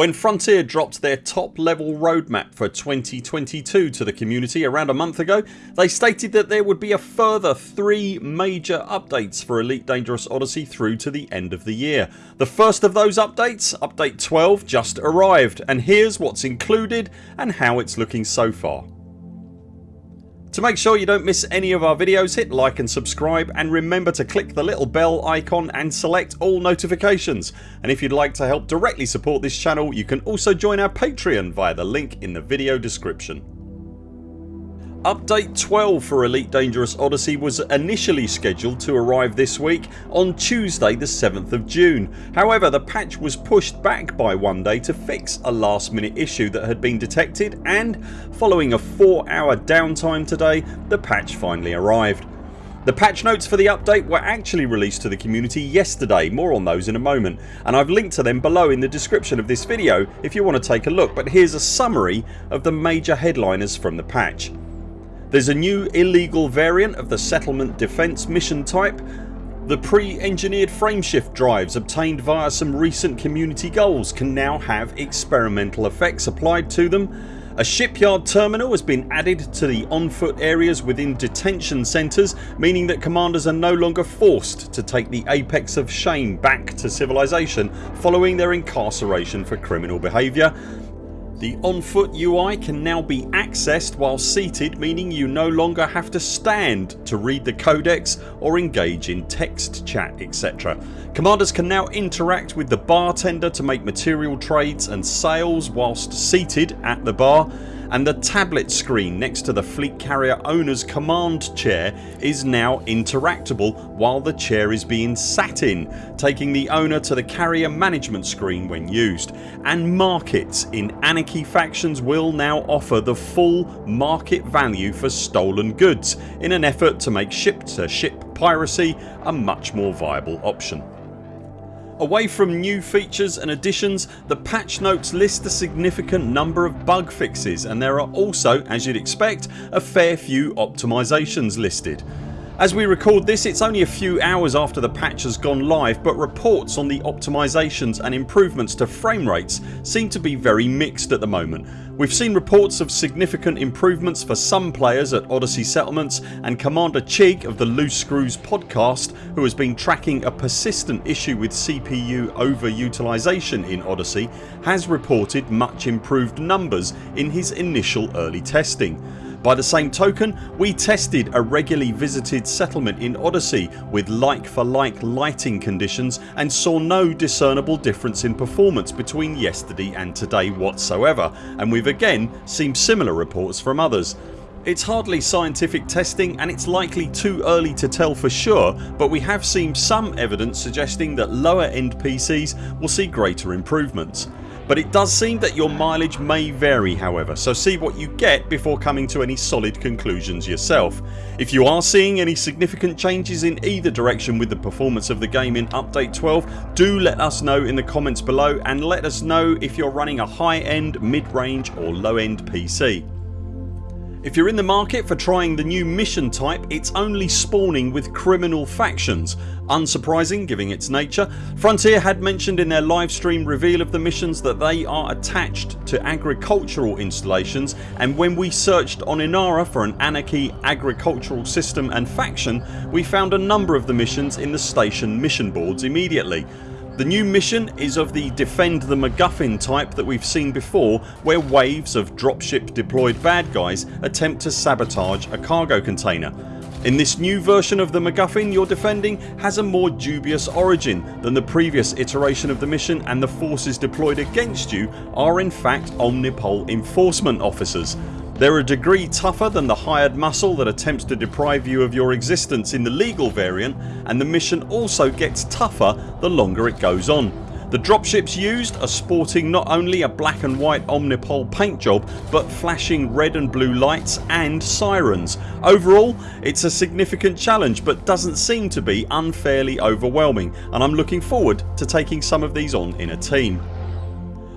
When Frontier dropped their top level roadmap for 2022 to the community around a month ago they stated that there would be a further 3 major updates for Elite Dangerous Odyssey through to the end of the year. The first of those updates, update 12 just arrived and here's what's included and how it's looking so far. To make sure you don't miss any of our videos hit like and subscribe and remember to click the little bell icon and select all notifications and if you'd like to help directly support this channel you can also join our Patreon via the link in the video description. Update 12 for Elite Dangerous Odyssey was initially scheduled to arrive this week on Tuesday the 7th of June. However the patch was pushed back by one day to fix a last minute issue that had been detected and following a 4 hour downtime today the patch finally arrived. The patch notes for the update were actually released to the community yesterday, more on those in a moment and I've linked to them below in the description of this video if you want to take a look but here's a summary of the major headliners from the patch. There's a new illegal variant of the settlement defence mission type the pre-engineered frameshift drives obtained via some recent community goals can now have experimental effects applied to them. A shipyard terminal has been added to the on foot areas within detention centres meaning that commanders are no longer forced to take the apex of shame back to civilization following their incarceration for criminal behaviour the on foot UI can now be accessed while seated meaning you no longer have to stand to read the codex or engage in text chat etc. Commanders can now interact with the bartender to make material trades and sales whilst seated at the bar and the tablet screen next to the fleet carrier owners command chair is now interactable while the chair is being sat in taking the owner to the carrier management screen when used and markets in Anarchy factions will now offer the full market value for stolen goods in an effort to make ship to ship piracy a much more viable option. Away from new features and additions the patch notes list a significant number of bug fixes and there are also, as you'd expect, a fair few optimisations listed. As we record this it's only a few hours after the patch has gone live but reports on the optimisations and improvements to frame rates seem to be very mixed at the moment. We've seen reports of significant improvements for some players at Odyssey Settlements and Commander Chig of the Loose Screws podcast who has been tracking a persistent issue with CPU overutilisation in Odyssey has reported much improved numbers in his initial early testing. By the same token we tested a regularly visited settlement in Odyssey with like for like lighting conditions and saw no discernible difference in performance between yesterday and today whatsoever and we've again seen similar reports from others. It's hardly scientific testing and it's likely too early to tell for sure but we have seen some evidence suggesting that lower end PCs will see greater improvements but it does seem that your mileage may vary however so see what you get before coming to any solid conclusions yourself. If you are seeing any significant changes in either direction with the performance of the game in update 12 do let us know in the comments below and let us know if you're running a high end, mid range or low end PC. If you're in the market for trying the new mission type it's only spawning with criminal factions. Unsurprising given its nature. Frontier had mentioned in their livestream reveal of the missions that they are attached to agricultural installations and when we searched on Inara for an Anarchy agricultural system and faction we found a number of the missions in the station mission boards immediately. The new mission is of the defend the MacGuffin type that we've seen before where waves of dropship deployed bad guys attempt to sabotage a cargo container. In this new version of the MacGuffin you're defending has a more dubious origin than the previous iteration of the mission and the forces deployed against you are in fact Omnipol enforcement officers they're a degree tougher than the hired muscle that attempts to deprive you of your existence in the legal variant and the mission also gets tougher the longer it goes on. The dropships used are sporting not only a black and white Omnipol paint job but flashing red and blue lights and sirens. Overall it's a significant challenge but doesn't seem to be unfairly overwhelming and I'm looking forward to taking some of these on in a team.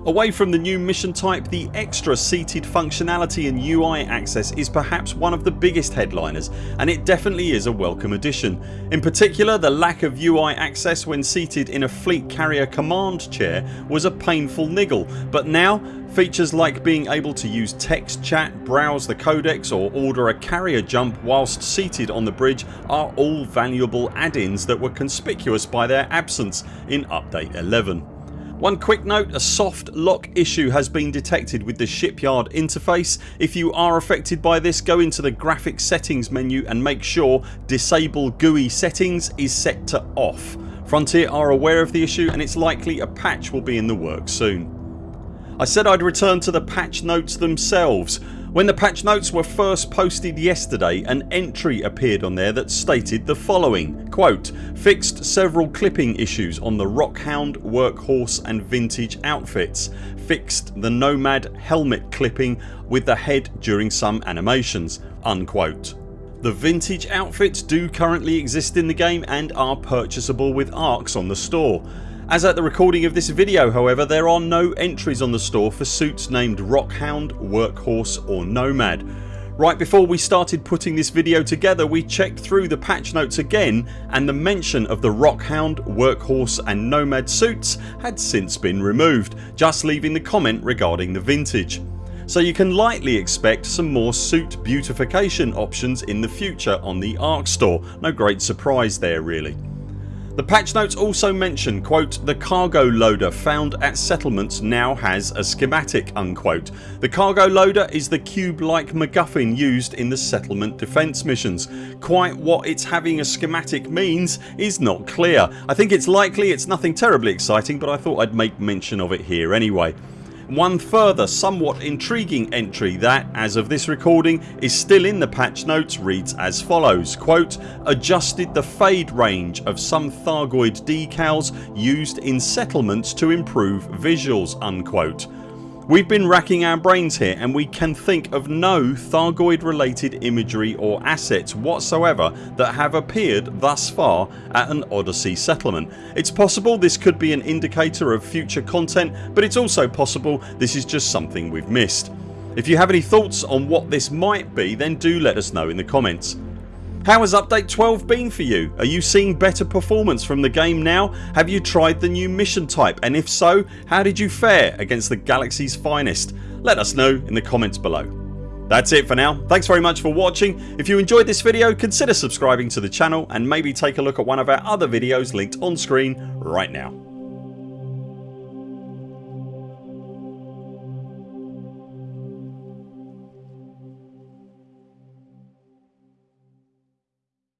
Away from the new mission type the extra seated functionality and UI access is perhaps one of the biggest headliners and it definitely is a welcome addition. In particular the lack of UI access when seated in a fleet carrier command chair was a painful niggle but now Features like being able to use text chat, browse the codex or order a carrier jump whilst seated on the bridge are all valuable add-ins that were conspicuous by their absence in update 11. One quick note, a soft lock issue has been detected with the shipyard interface. If you are affected by this go into the graphics settings menu and make sure disable GUI settings is set to off. Frontier are aware of the issue and it's likely a patch will be in the works soon. I said I'd return to the patch notes themselves. When the patch notes were first posted yesterday an entry appeared on there that stated the following quote, Fixed several clipping issues on the Rockhound, Workhorse and Vintage outfits. Fixed the Nomad helmet clipping with the head during some animations. Unquote. The vintage outfits do currently exist in the game and are purchasable with ARX on the store. As at the recording of this video however there are no entries on the store for suits named Rockhound, Workhorse or Nomad. Right before we started putting this video together we checked through the patch notes again and the mention of the Rockhound, Workhorse and Nomad suits had since been removed just leaving the comment regarding the vintage. So you can lightly expect some more suit beautification options in the future on the ARX store. No great surprise there really. The patch notes also mention quote, the cargo loader found at settlements now has a schematic unquote. The cargo loader is the cube like MacGuffin used in the settlement defence missions. Quite what its having a schematic means is not clear. I think it's likely it's nothing terribly exciting but I thought I'd make mention of it here anyway. One further somewhat intriguing entry that, as of this recording, is still in the patch notes reads as follows quote, Adjusted the fade range of some Thargoid decals used in settlements to improve visuals unquote. We've been racking our brains here and we can think of no Thargoid related imagery or assets whatsoever that have appeared thus far at an Odyssey settlement. It's possible this could be an indicator of future content but it's also possible this is just something we've missed. If you have any thoughts on what this might be then do let us know in the comments. How has update 12 been for you? Are you seeing better performance from the game now? Have you tried the new mission type and if so how did you fare against the galaxy's finest? Let us know in the comments below. That's it for now. Thanks very much for watching. If you enjoyed this video consider subscribing to the channel and maybe take a look at one of our other videos linked on screen right now.